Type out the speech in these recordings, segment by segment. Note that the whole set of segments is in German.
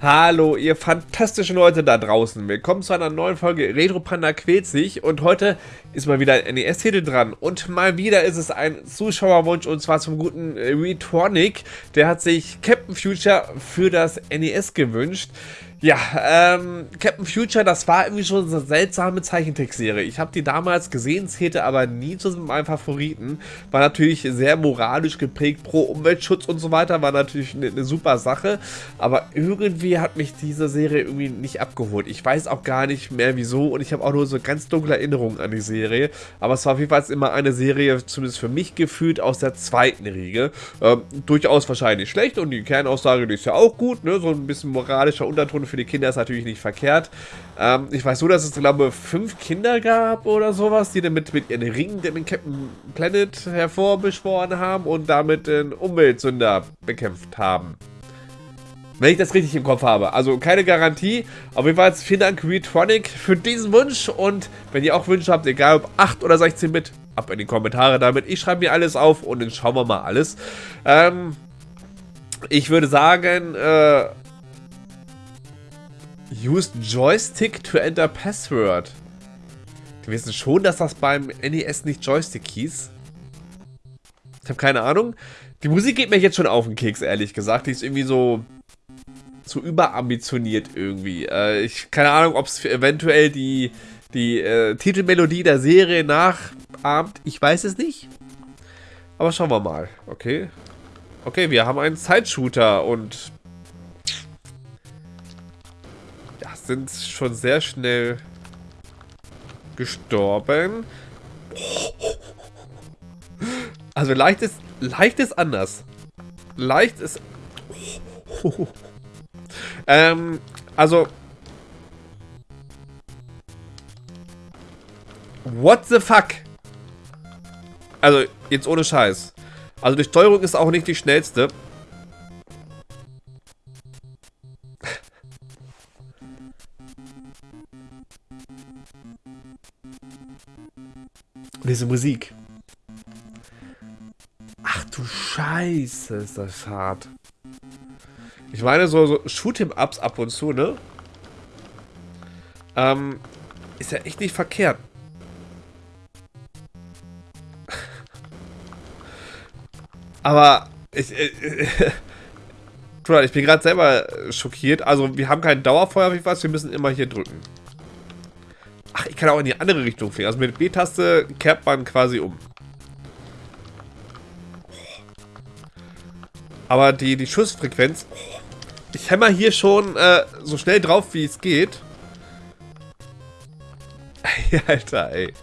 Hallo, ihr fantastischen Leute da draußen. Willkommen zu einer neuen Folge Retro Panda quält sich. Und heute ist mal wieder ein NES-Titel dran. Und mal wieder ist es ein Zuschauerwunsch und zwar zum guten Retronic. Der hat sich Captain Future für das NES gewünscht. Ja, ähm, Captain Future, das war irgendwie schon eine seltsame Zeichentrickserie. Ich habe die damals gesehen, zählte aber nie zu meinem Favoriten. War natürlich sehr moralisch geprägt, pro Umweltschutz und so weiter, war natürlich eine, eine super Sache. Aber irgendwie hat mich diese Serie irgendwie nicht abgeholt. Ich weiß auch gar nicht mehr wieso und ich habe auch nur so ganz dunkle Erinnerungen an die Serie. Aber es war auf jeden Fall immer eine Serie, zumindest für mich gefühlt, aus der zweiten Riege. Ähm, durchaus wahrscheinlich schlecht und die Kernaussage, die ist ja auch gut, ne? So ein bisschen moralischer Unterton für die Kinder ist natürlich nicht verkehrt. Ähm, ich weiß so, dass es, glaube ich, fünf Kinder gab oder sowas, die damit mit ihren Ringen den Captain Planet hervorbeschworen haben und damit den Umweltsünder bekämpft haben. Wenn ich das richtig im Kopf habe. Also keine Garantie. Auf jeden Fall vielen Dank Retronic für diesen Wunsch. Und wenn ihr auch Wünsche habt, egal ob 8 oder 16 Bit, ab in die Kommentare damit. Ich schreibe mir alles auf und dann schauen wir mal alles. Ähm, ich würde sagen, äh, Used Joystick to enter Password. Die wissen schon, dass das beim NES nicht Joystick hieß. Ich habe keine Ahnung. Die Musik geht mir jetzt schon auf den Keks, ehrlich gesagt. Die ist irgendwie so zu überambitioniert irgendwie. Äh, ich keine Ahnung, ob es eventuell die, die äh, Titelmelodie der Serie nachahmt. Ich weiß es nicht. Aber schauen wir mal. Okay. Okay, wir haben einen Zeitshooter und sind schon sehr schnell gestorben. Also leicht ist, leicht ist anders. Leicht ist... ähm, also... What the fuck? Also, jetzt ohne Scheiß. Also die Steuerung ist auch nicht die schnellste. Diese Musik. Ach du Scheiße, ist das hart. Ich meine, so, so Shoot'em-Ups ab und zu, ne? Ähm, ist ja echt nicht verkehrt. Aber ich, äh, ich bin gerade selber schockiert. Also wir haben kein Dauerfeuer wie was, wir müssen immer hier drücken. Kann auch in die andere Richtung fliegen. Also mit B-Taste kehrt man quasi um. Aber die, die Schussfrequenz... Ich hämmer hier schon äh, so schnell drauf, wie es geht. Alter, ey.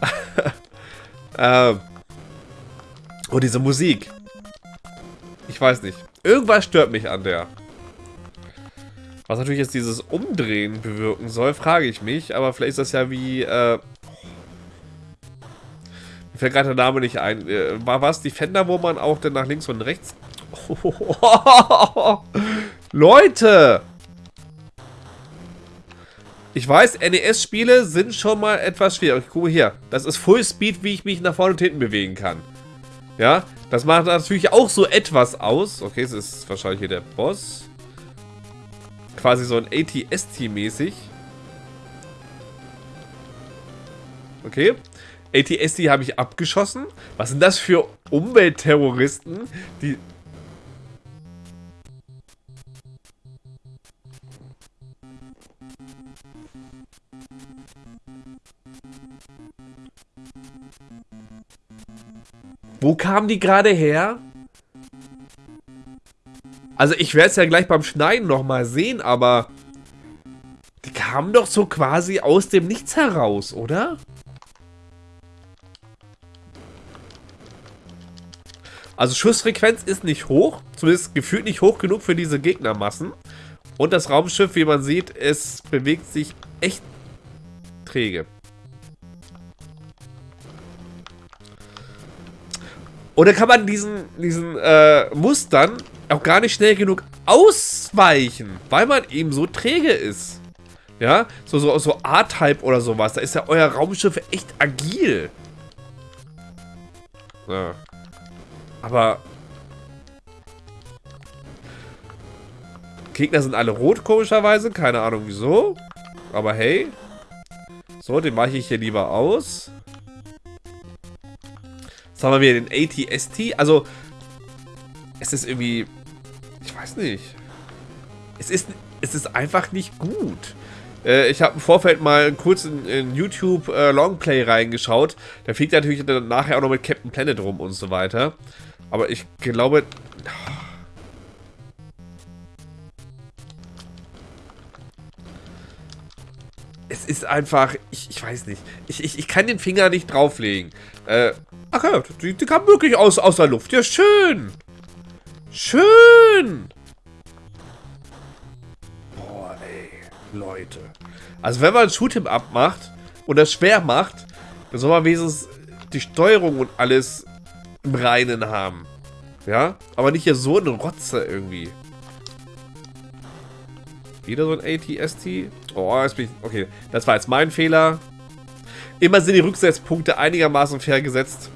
ähm. Oh, diese Musik. Ich weiß nicht. Irgendwas stört mich an der. Was natürlich jetzt dieses Umdrehen bewirken soll, frage ich mich. Aber vielleicht ist das ja wie... Äh, mir fällt gerade der Name nicht ein. Äh, war was Defender, wo man auch dann nach links und rechts... Leute! Ich weiß, NES-Spiele sind schon mal etwas schwierig. Guck mal hier. Das ist Full Speed, wie ich mich nach vorne und hinten bewegen kann. Ja, das macht natürlich auch so etwas aus. Okay, es ist wahrscheinlich hier der Boss quasi so ein ATST-mäßig. Okay. ATST habe ich abgeschossen. Was sind das für Umweltterroristen, die... Wo kamen die gerade her? Also ich werde es ja gleich beim Schneiden nochmal sehen, aber... Die kamen doch so quasi aus dem Nichts heraus, oder? Also Schussfrequenz ist nicht hoch, zumindest gefühlt nicht hoch genug für diese Gegnermassen. Und das Raumschiff, wie man sieht, es bewegt sich echt träge. Oder kann man diesen, diesen äh, Mustern auch gar nicht schnell genug ausweichen, weil man eben so träge ist. Ja, so, so, so A-Type oder sowas. Da ist ja euer Raumschiff echt agil. Ja. Aber... Gegner sind alle rot, komischerweise. Keine Ahnung wieso. Aber hey. So, den mache ich hier lieber aus. Jetzt haben wir wieder den ATST. Also, es ist irgendwie... Weiß nicht. Es ist, es ist einfach nicht gut. Äh, ich habe im Vorfeld mal kurz in, in YouTube äh, Longplay reingeschaut. Da fliegt er natürlich dann nachher auch noch mit Captain Planet rum und so weiter. Aber ich glaube... Es ist einfach... Ich, ich weiß nicht. Ich, ich, ich kann den Finger nicht drauflegen. Äh, ach ja, die, die kam wirklich aus, aus der Luft. Ja, schön. Schön. Leute. Also wenn man ein Shoot'em Up macht und das schwer macht, dann soll man wenigstens die Steuerung und alles im Reinen haben. Ja? Aber nicht hier so eine Rotze irgendwie. Wieder so ein ATST. Oh, jetzt bin ich... Okay, das war jetzt mein Fehler. Immer sind die Rücksetzpunkte einigermaßen fair gesetzt.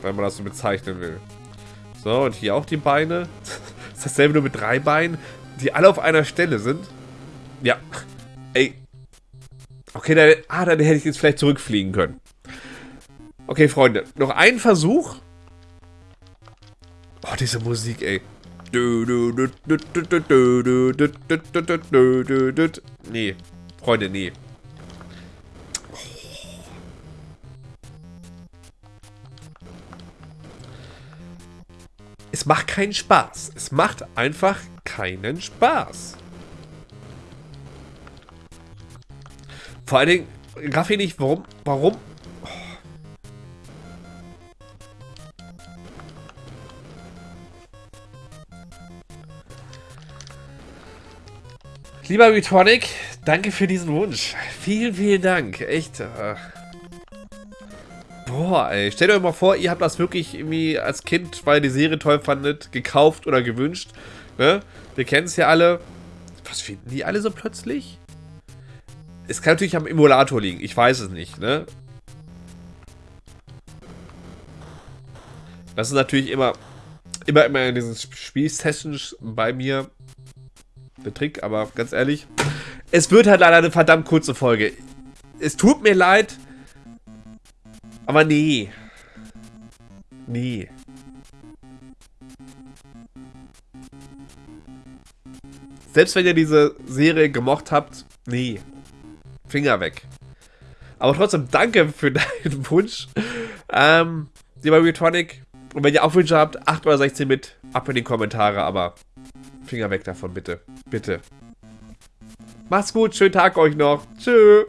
Wenn man das so bezeichnen will. So, und hier auch die Beine. Das ist dasselbe nur mit drei Beinen, die alle auf einer Stelle sind. Ja. Ey. Okay, dann, ah, dann hätte ich jetzt vielleicht zurückfliegen können. Okay, Freunde. Noch ein Versuch. Oh, diese Musik, ey. Nee. Freunde, nee. Es macht keinen Spaß. Es macht einfach keinen Spaß. Vor allen Dingen, raff ich nicht, warum, warum Lieber Retonic, danke für diesen Wunsch. Vielen, vielen Dank. Echt. Äh Boah, ey. Stellt euch mal vor, ihr habt das wirklich irgendwie als Kind, weil ihr die Serie toll fandet, gekauft oder gewünscht. Ne? Wir kennen es ja alle. Was finden die alle so plötzlich? Es kann natürlich am Emulator liegen. Ich weiß es nicht, ne? Das ist natürlich immer, immer, immer in diesen Spielsessions bei mir der Trick, aber ganz ehrlich, es wird halt leider eine verdammt kurze Folge. Es tut mir leid, aber nee. Nee. Selbst wenn ihr diese Serie gemocht habt, nee. Finger weg. Aber trotzdem, danke für deinen Wunsch. Ähm, lieber Retonic. Und wenn ihr auch Wünsche habt, 8 oder 16 mit, ab in die Kommentare, aber Finger weg davon, bitte. Bitte. Macht's gut, schönen Tag euch noch. Tschüss.